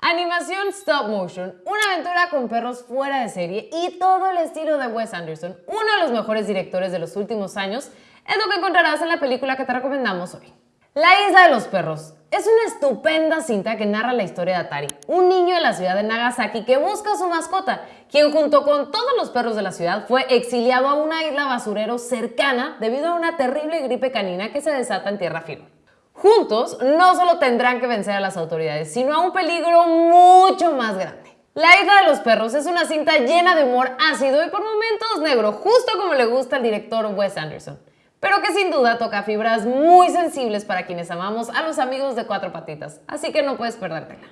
Animación stop motion, una aventura con perros fuera de serie y todo el estilo de Wes Anderson, uno de los mejores directores de los últimos años, es lo que encontrarás en la película que te recomendamos hoy. La Isla de los Perros es una estupenda cinta que narra la historia de Atari, un niño de la ciudad de Nagasaki que busca a su mascota, quien junto con todos los perros de la ciudad fue exiliado a una isla basurero cercana debido a una terrible gripe canina que se desata en tierra firme. Juntos no solo tendrán que vencer a las autoridades, sino a un peligro mucho más grande. La isla de los perros es una cinta llena de humor ácido y por momentos negro, justo como le gusta al director Wes Anderson, pero que sin duda toca fibras muy sensibles para quienes amamos a los amigos de cuatro patitas, así que no puedes perdértela.